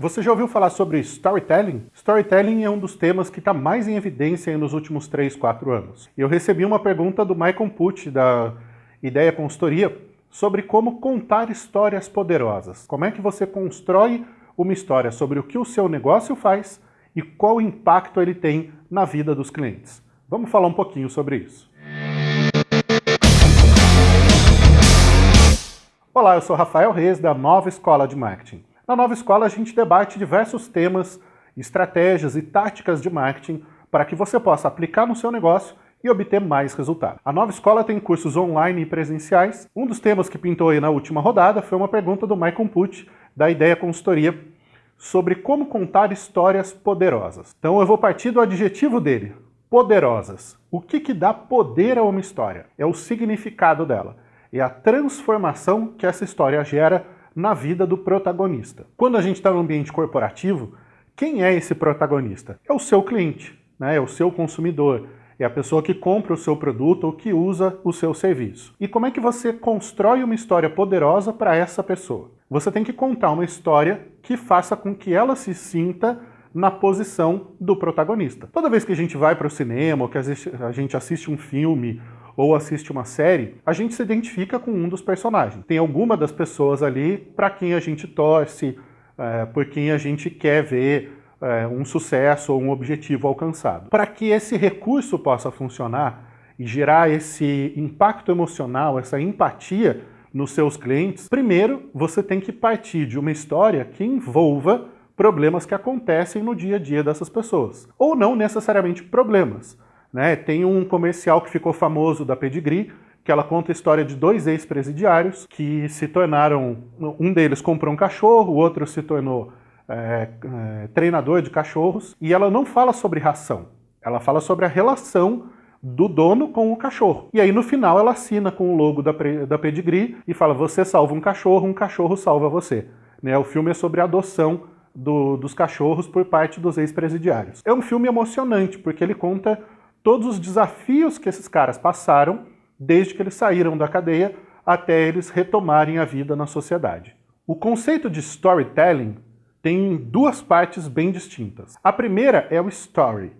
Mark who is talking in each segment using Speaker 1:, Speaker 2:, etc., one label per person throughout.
Speaker 1: Você já ouviu falar sobre storytelling? Storytelling é um dos temas que está mais em evidência nos últimos 3, 4 anos. Eu recebi uma pergunta do Michael Pucci, da Ideia Consultoria, sobre como contar histórias poderosas. Como é que você constrói uma história sobre o que o seu negócio faz e qual impacto ele tem na vida dos clientes. Vamos falar um pouquinho sobre isso. Olá, eu sou Rafael Reis, da Nova Escola de Marketing. Na Nova Escola a gente debate diversos temas, estratégias e táticas de marketing para que você possa aplicar no seu negócio e obter mais resultado. A Nova Escola tem cursos online e presenciais. Um dos temas que pintou aí na última rodada foi uma pergunta do Michael Pucci, da Ideia Consultoria, sobre como contar histórias poderosas. Então eu vou partir do adjetivo dele, poderosas. O que, que dá poder a uma história? É o significado dela. É a transformação que essa história gera na vida do protagonista. Quando a gente está no ambiente corporativo, quem é esse protagonista? É o seu cliente, né? é o seu consumidor, é a pessoa que compra o seu produto ou que usa o seu serviço. E como é que você constrói uma história poderosa para essa pessoa? Você tem que contar uma história que faça com que ela se sinta na posição do protagonista. Toda vez que a gente vai para o cinema, ou que a gente assiste um filme, ou assiste uma série, a gente se identifica com um dos personagens. Tem alguma das pessoas ali para quem a gente torce, é, por quem a gente quer ver é, um sucesso ou um objetivo alcançado. Para que esse recurso possa funcionar e gerar esse impacto emocional, essa empatia nos seus clientes, primeiro você tem que partir de uma história que envolva problemas que acontecem no dia a dia dessas pessoas. Ou não necessariamente problemas, né? Tem um comercial que ficou famoso da Pedigree, que ela conta a história de dois ex-presidiários que se tornaram... Um deles comprou um cachorro, o outro se tornou é, é, treinador de cachorros, e ela não fala sobre ração, ela fala sobre a relação do dono com o cachorro. E aí no final ela assina com o logo da, da Pedigree e fala, você salva um cachorro, um cachorro salva você. Né? O filme é sobre a adoção do, dos cachorros por parte dos ex-presidiários. É um filme emocionante, porque ele conta todos os desafios que esses caras passaram desde que eles saíram da cadeia até eles retomarem a vida na sociedade. O conceito de storytelling tem duas partes bem distintas. A primeira é o story.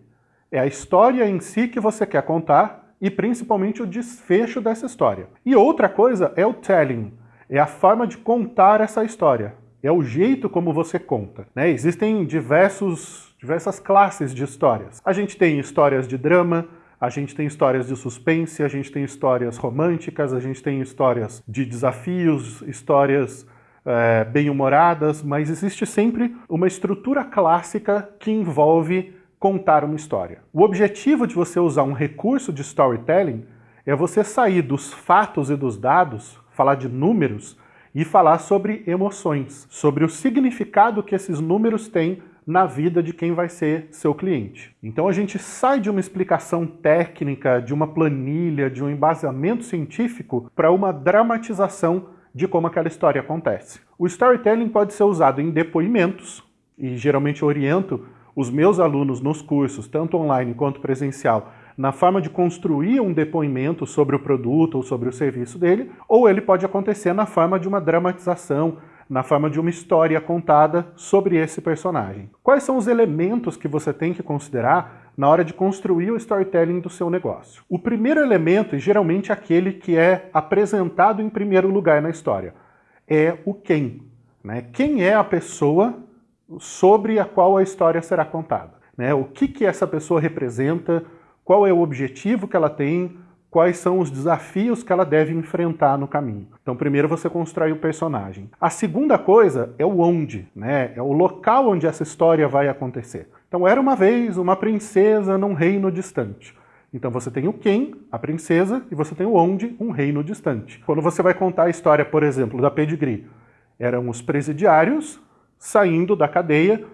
Speaker 1: É a história em si que você quer contar e principalmente o desfecho dessa história. E outra coisa é o telling. É a forma de contar essa história. É o jeito como você conta. Né? Existem diversos diversas classes de histórias. A gente tem histórias de drama, a gente tem histórias de suspense, a gente tem histórias românticas, a gente tem histórias de desafios, histórias é, bem-humoradas, mas existe sempre uma estrutura clássica que envolve contar uma história. O objetivo de você usar um recurso de storytelling é você sair dos fatos e dos dados, falar de números, e falar sobre emoções, sobre o significado que esses números têm na vida de quem vai ser seu cliente. Então a gente sai de uma explicação técnica, de uma planilha, de um embasamento científico para uma dramatização de como aquela história acontece. O storytelling pode ser usado em depoimentos, e geralmente oriento os meus alunos nos cursos, tanto online quanto presencial, na forma de construir um depoimento sobre o produto ou sobre o serviço dele, ou ele pode acontecer na forma de uma dramatização, na forma de uma história contada sobre esse personagem. Quais são os elementos que você tem que considerar na hora de construir o storytelling do seu negócio? O primeiro elemento, e geralmente aquele que é apresentado em primeiro lugar na história, é o quem. Né? Quem é a pessoa sobre a qual a história será contada? Né? O que, que essa pessoa representa, qual é o objetivo que ela tem, quais são os desafios que ela deve enfrentar no caminho. Então primeiro você constrói o personagem. A segunda coisa é o onde, né? é o local onde essa história vai acontecer. Então era uma vez uma princesa num reino distante. Então você tem o quem, a princesa, e você tem o onde, um reino distante. Quando você vai contar a história, por exemplo, da Pedigree, eram os presidiários saindo da cadeia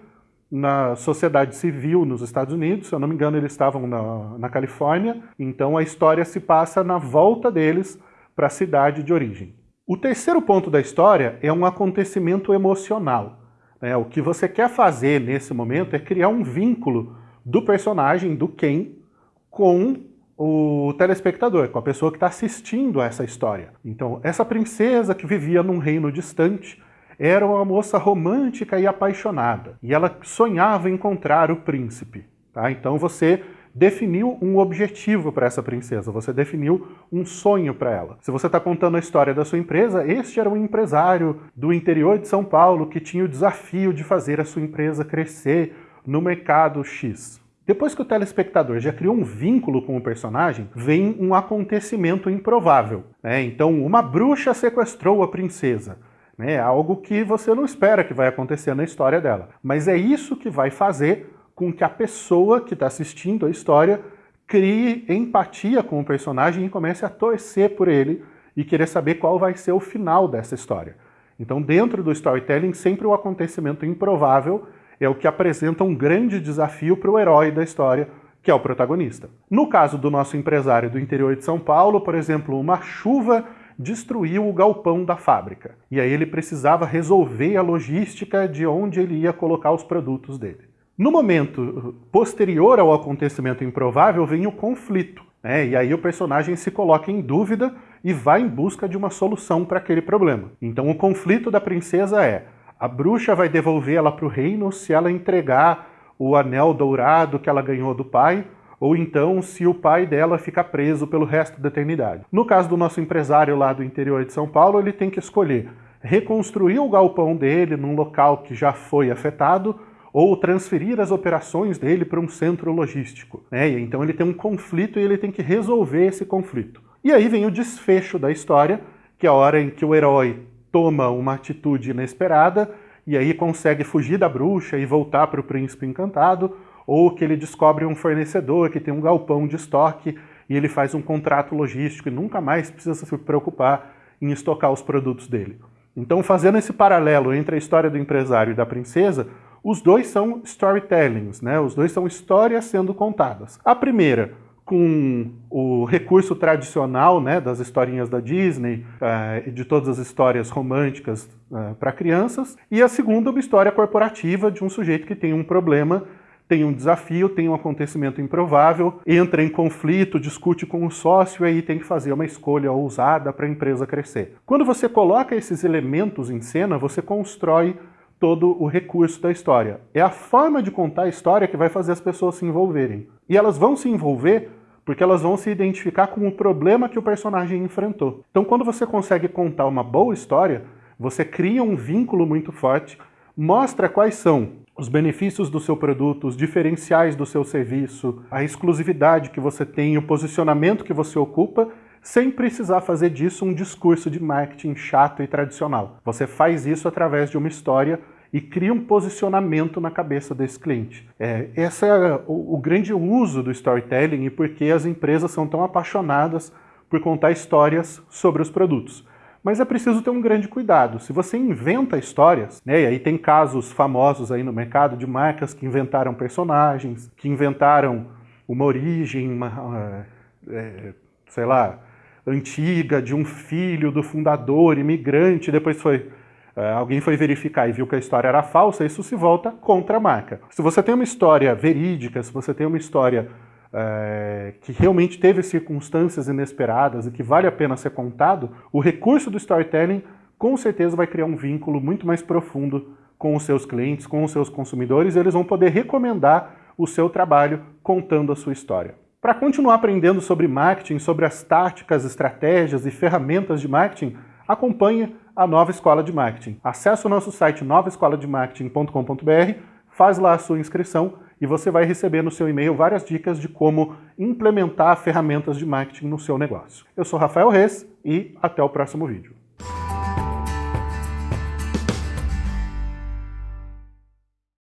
Speaker 1: na sociedade civil nos Estados Unidos, se eu não me engano eles estavam na, na Califórnia, então a história se passa na volta deles para a cidade de origem. O terceiro ponto da história é um acontecimento emocional. Né? O que você quer fazer nesse momento é criar um vínculo do personagem, do Ken, com o telespectador, com a pessoa que está assistindo a essa história. Então, essa princesa que vivia num reino distante, era uma moça romântica e apaixonada, e ela sonhava encontrar o príncipe. Tá? Então você definiu um objetivo para essa princesa, você definiu um sonho para ela. Se você está contando a história da sua empresa, este era um empresário do interior de São Paulo que tinha o desafio de fazer a sua empresa crescer no mercado X. Depois que o telespectador já criou um vínculo com o personagem, vem um acontecimento improvável. Né? Então, uma bruxa sequestrou a princesa. Né? Algo que você não espera que vai acontecer na história dela. Mas é isso que vai fazer com que a pessoa que está assistindo a história crie empatia com o personagem e comece a torcer por ele e querer saber qual vai ser o final dessa história. Então, dentro do storytelling, sempre o acontecimento improvável é o que apresenta um grande desafio para o herói da história, que é o protagonista. No caso do nosso empresário do interior de São Paulo, por exemplo, uma chuva destruiu o galpão da fábrica. E aí ele precisava resolver a logística de onde ele ia colocar os produtos dele. No momento posterior ao acontecimento improvável vem o conflito, né? e aí o personagem se coloca em dúvida e vai em busca de uma solução para aquele problema. Então o conflito da princesa é, a bruxa vai devolver ela para o reino se ela entregar o anel dourado que ela ganhou do pai, ou então se o pai dela fica preso pelo resto da eternidade. No caso do nosso empresário lá do interior de São Paulo, ele tem que escolher reconstruir o galpão dele num local que já foi afetado, ou transferir as operações dele para um centro logístico. Né? Então ele tem um conflito e ele tem que resolver esse conflito. E aí vem o desfecho da história, que é a hora em que o herói toma uma atitude inesperada e aí consegue fugir da bruxa e voltar para o príncipe encantado, ou que ele descobre um fornecedor que tem um galpão de estoque e ele faz um contrato logístico e nunca mais precisa se preocupar em estocar os produtos dele. Então, fazendo esse paralelo entre a história do empresário e da princesa, os dois são storytellings, né? os dois são histórias sendo contadas. A primeira, com o recurso tradicional né, das historinhas da Disney uh, e de todas as histórias românticas uh, para crianças, e a segunda, uma história corporativa de um sujeito que tem um problema tem um desafio, tem um acontecimento improvável, entra em conflito, discute com o sócio e aí tem que fazer uma escolha ousada para a empresa crescer. Quando você coloca esses elementos em cena, você constrói todo o recurso da história. É a forma de contar a história que vai fazer as pessoas se envolverem. E elas vão se envolver porque elas vão se identificar com o problema que o personagem enfrentou. Então quando você consegue contar uma boa história, você cria um vínculo muito forte, mostra quais são os benefícios do seu produto, os diferenciais do seu serviço, a exclusividade que você tem, o posicionamento que você ocupa, sem precisar fazer disso um discurso de marketing chato e tradicional. Você faz isso através de uma história e cria um posicionamento na cabeça desse cliente. É, esse é o, o grande uso do storytelling e por que as empresas são tão apaixonadas por contar histórias sobre os produtos. Mas é preciso ter um grande cuidado. Se você inventa histórias, né, e aí tem casos famosos aí no mercado de marcas que inventaram personagens, que inventaram uma origem, uma, é, sei lá, antiga de um filho do fundador, imigrante, depois foi é, alguém foi verificar e viu que a história era falsa, isso se volta contra a marca. Se você tem uma história verídica, se você tem uma história é, que realmente teve circunstâncias inesperadas e que vale a pena ser contado, o recurso do storytelling com certeza vai criar um vínculo muito mais profundo com os seus clientes, com os seus consumidores, e eles vão poder recomendar o seu trabalho contando a sua história. Para continuar aprendendo sobre marketing, sobre as táticas, estratégias e ferramentas de marketing, acompanhe a Nova Escola de Marketing. Acesse o nosso site novaescolademarketing.com.br, faz lá a sua inscrição e você vai receber no seu e-mail várias dicas de como implementar ferramentas de marketing no seu negócio. Eu sou Rafael Reis e até o próximo vídeo.